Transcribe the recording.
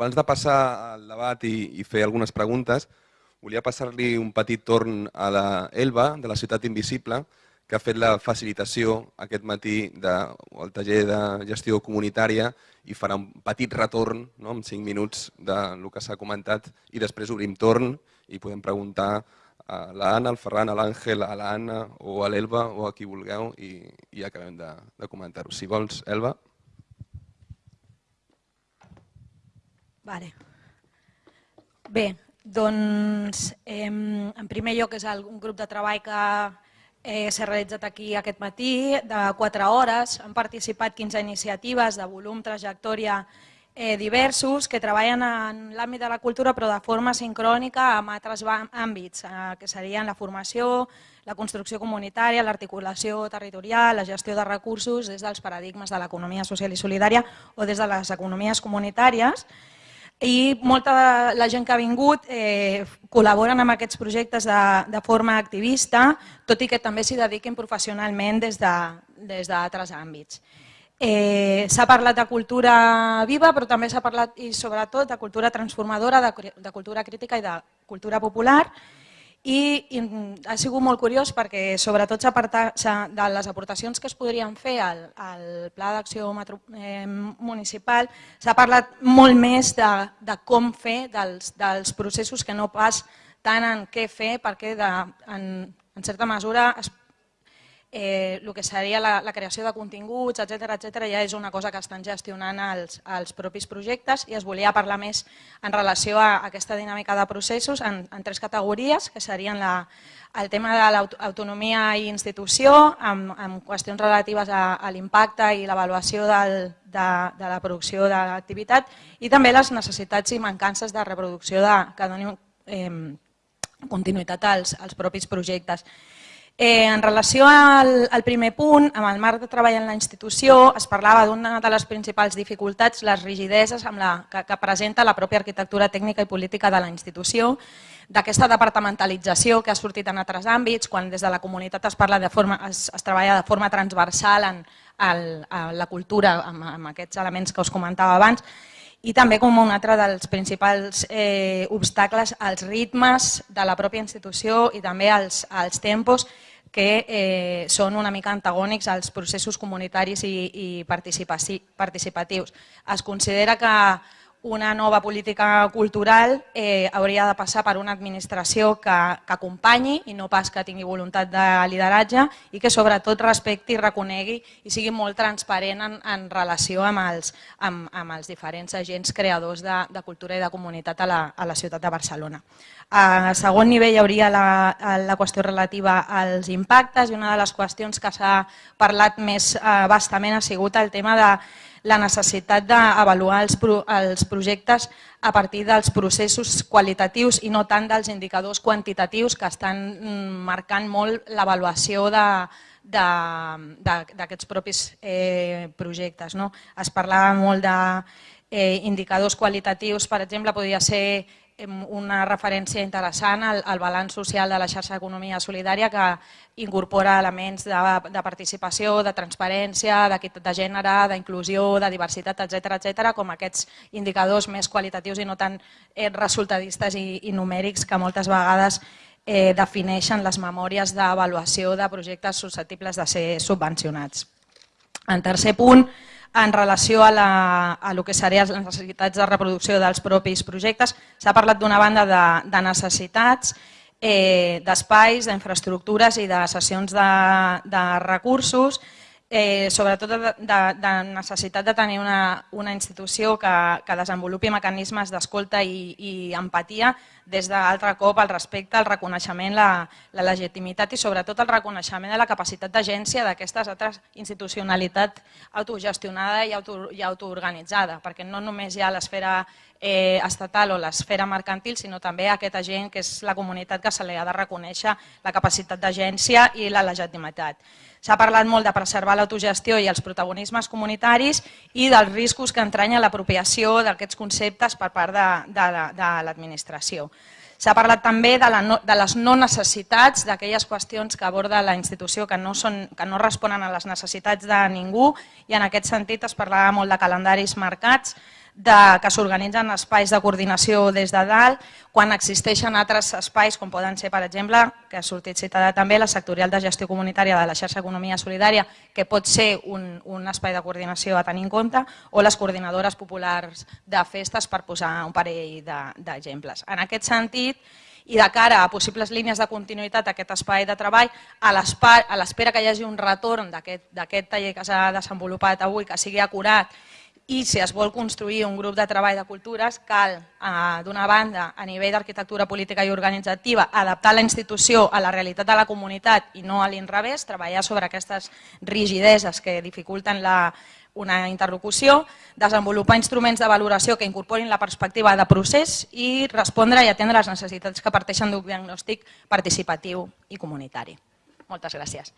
abans de passar al debat i, i fer algunes preguntes, volia passar-li un petit torn a la Elba, de la Ciutat Invisible, que ha fet la facilitació aquest matí del taller de gestió comunitària i farà un petit retorn no, en 5 minuts del que s'ha comentat i després obrim torn i podem preguntar a l'Anna, al Ferran, a l'Àngel, a l'Anna o a l'Elba o a qui vulgueu i, i acabem de, de comentar-ho. Si vols, Elba. Vale. Bé, doncs eh, en primer lloc és un grup de treball que Eh, S'ha realitzat aquí aquest matí de 4 hores. Han participat 15 iniciatives de volum, trajectòria eh, diversos que treballen en l'àmbit de la cultura però de forma sincrònica amb altres àmbits, eh, que serien la formació, la construcció comunitària, l'articulació territorial, la gestió de recursos des dels paradigmes de l'economia social i solidària o des de les economies comunitàries i molta de la gent que ha vingut eh, col·laboren amb aquests projectes de, de forma activista, tot i que també s'hi dediquin professionalment des d'altres de, àmbits. Eh, s'ha parlat de cultura viva, però també s'ha parlat, i sobretot, de cultura transformadora, de, de cultura crítica i de cultura popular, i, i ha sigut molt curiós perquè sobretot de les aportacions que es podrien fer al, al Pla d'Acció eh, Municipal s'ha parlat molt més de, de com fer, dels, dels processos que no pas tant en què fer perquè de, en, en certa mesura es eh, el que seria la, la creació de continguts, etc etc ja és una cosa que estan gestionant els, els propis projectes i es volia parlar més en relació a aquesta dinàmica de processos en, tres categories, que serien la, el tema de l'autonomia i institució, amb, amb qüestions relatives a l'impacte i l'avaluació de, de la producció de l'activitat i també les necessitats i mancances de reproducció de, que donin eh, continuïtat als, als propis projectes. Eh, en relació al, al primer punt, amb el marc de treball en la institució, es parlava d'una de les principals dificultats, les rigideses amb la, que, que presenta la pròpia arquitectura tècnica i política de la institució, d'aquesta departamentalització que ha sortit en altres àmbits, quan des de la comunitat es, parla de forma, es, es treballa de forma transversal en, en, en la cultura, amb, amb aquests elements que us comentava abans, i també com un altre dels principals eh, obstacles als ritmes de la pròpia institució i també als, als tempos que eh, són una mica antagònics als processos comunitaris i, i participatius. Es considera que una nova política cultural eh, hauria de passar per una administració que, que acompanyi i no pas que tingui voluntat de lideratge i que sobretot respecti reconegui i sigui molt transparent en, en relació amb els, amb, amb els diferents agents creadors de, de cultura i de comunitat a la, a la ciutat de Barcelona. A segon nivell hi hauria la, la qüestió relativa als impactes i una de les qüestions que s'ha parlat més eh, bastament ha sigut el tema de la necessitat d'avaluar els, els projectes a partir dels processos qualitatius i no tant dels indicadors quantitatius que estan mm, marcant molt l'avaluació d'aquests propis eh, projectes. No? Es parlava molt d'indicadors eh, qualitatius, per exemple, podria ser una referència interessant al, al balanç social de la xarxa d'economia solidària que incorpora elements de, de participació, de transparència, d'equitat de gènere, d'inclusió, de diversitat, etc etc, com aquests indicadors més qualitatius i no tan eh, resultadistes i, i numèrics que moltes vegades eh, defineixen les memòries d'avaluació de projectes susceptibles de ser subvencionats. En tercer punt, en relació a, la, a lo que serien les necessitats de reproducció dels propis projectes. S'ha parlat d'una banda de, de necessitats, eh, d'espais, d'infraestructures i de sessions de, de recursos, eh, sobretot de, de, de necessitat de tenir una, una institució que, que desenvolupi mecanismes d'escolta i, i empatia des d'altre cop el respecte, el reconeixement, la, la legitimitat i sobretot el reconeixement de la capacitat d'agència d'aquestes altres institucionalitat autogestionada i, auto, i autoorganitzada, perquè no només hi ha l'esfera eh, estatal o l'esfera mercantil, sinó també aquest agent que és la comunitat que se li ha de reconèixer la capacitat d'agència i la legitimitat. S'ha parlat molt de preservar l'autogestió i els protagonismes comunitaris i dels riscos que entranya l'apropiació d'aquests conceptes per part de, de, de l'administració. S'ha parlat també de, la no, de les no necessitats, d'aquelles qüestions que aborda la institució que no, són, que no responen a les necessitats de ningú i en aquest sentit es parlava molt de calendaris marcats, de, que s'organitzen espais de coordinació des de dalt, quan existeixen altres espais, com poden ser, per exemple, que ha sortit citada també, la sectorial de gestió comunitària de la xarxa Economia Solidària, que pot ser un, un espai de coordinació a tenir en compte, o les coordinadores populars de festes, per posar un parell d'exemples. De, en aquest sentit, i de cara a possibles línies de continuïtat d'aquest espai de treball, a l'espera que hi hagi un retorn d'aquest taller que s'ha desenvolupat avui, que sigui acurat i si es vol construir un grup de treball de cultures cal, eh, d'una banda, a nivell d'arquitectura política i organitzativa, adaptar la institució a la realitat de la comunitat i no a l'inrevés, treballar sobre aquestes rigideses que dificulten la, una interlocució, desenvolupar instruments de valoració que incorporin la perspectiva de procés i respondre i atendre les necessitats que parteixen d'un diagnòstic participatiu i comunitari. Moltes gràcies.